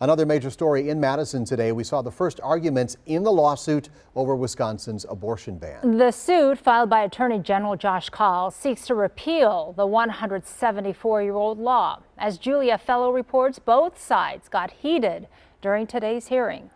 Another major story in Madison today. We saw the first arguments in the lawsuit over Wisconsin's abortion ban. The suit filed by Attorney General Josh Kaul seeks to repeal the 174-year-old law. As Julia Fellow reports, both sides got heated during today's hearing.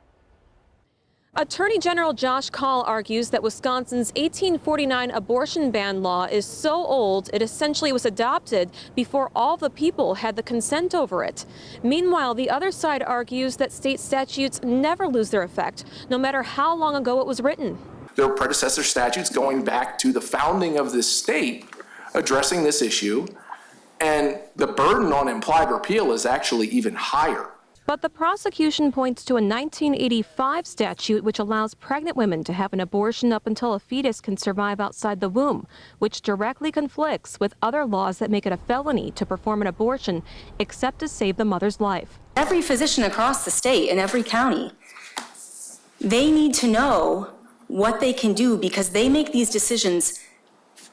Attorney General Josh Kaul argues that Wisconsin's 1849 abortion ban law is so old it essentially was adopted before all the people had the consent over it. Meanwhile, the other side argues that state statutes never lose their effect, no matter how long ago it was written. There are predecessor statutes going back to the founding of this state addressing this issue, and the burden on implied repeal is actually even higher. But the prosecution points to a 1985 statute which allows pregnant women to have an abortion up until a fetus can survive outside the womb, which directly conflicts with other laws that make it a felony to perform an abortion except to save the mother's life. Every physician across the state in every county, they need to know what they can do because they make these decisions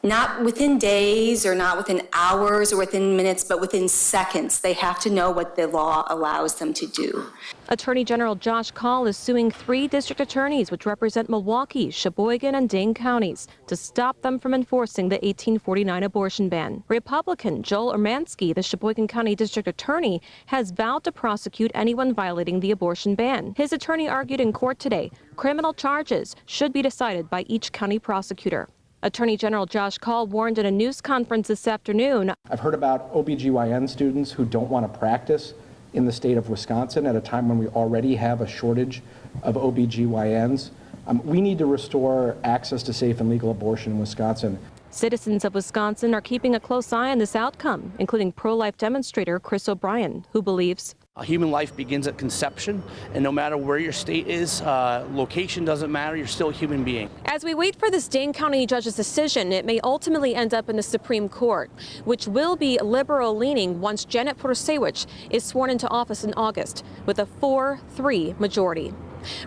not within days or not within hours or within minutes, but within seconds. They have to know what the law allows them to do. Attorney General Josh Kaul is suing three district attorneys which represent Milwaukee, Sheboygan, and Dane counties to stop them from enforcing the 1849 abortion ban. Republican Joel Urmanski, the Sheboygan County District Attorney, has vowed to prosecute anyone violating the abortion ban. His attorney argued in court today criminal charges should be decided by each county prosecutor. Attorney General Josh Kaul warned at a news conference this afternoon. I've heard about OBGYN students who don't want to practice in the state of Wisconsin at a time when we already have a shortage of OBGYNs. Um, we need to restore access to safe and legal abortion in Wisconsin. Citizens of Wisconsin are keeping a close eye on this outcome, including pro-life demonstrator Chris O'Brien, who believes human life begins at conception, and no matter where your state is, uh, location doesn't matter, you're still a human being. As we wait for this Dane County judge's decision, it may ultimately end up in the Supreme Court, which will be liberal-leaning once Janet Protasiewicz is sworn into office in August, with a 4-3 majority.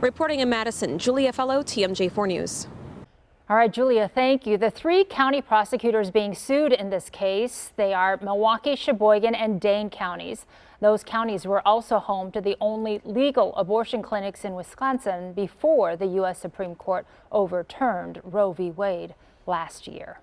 Reporting in Madison, Julia Fellow, TMJ4 News. All right, Julia, thank you. The three county prosecutors being sued in this case, they are Milwaukee, Sheboygan, and Dane counties. Those counties were also home to the only legal abortion clinics in Wisconsin before the U.S. Supreme Court overturned Roe v. Wade last year.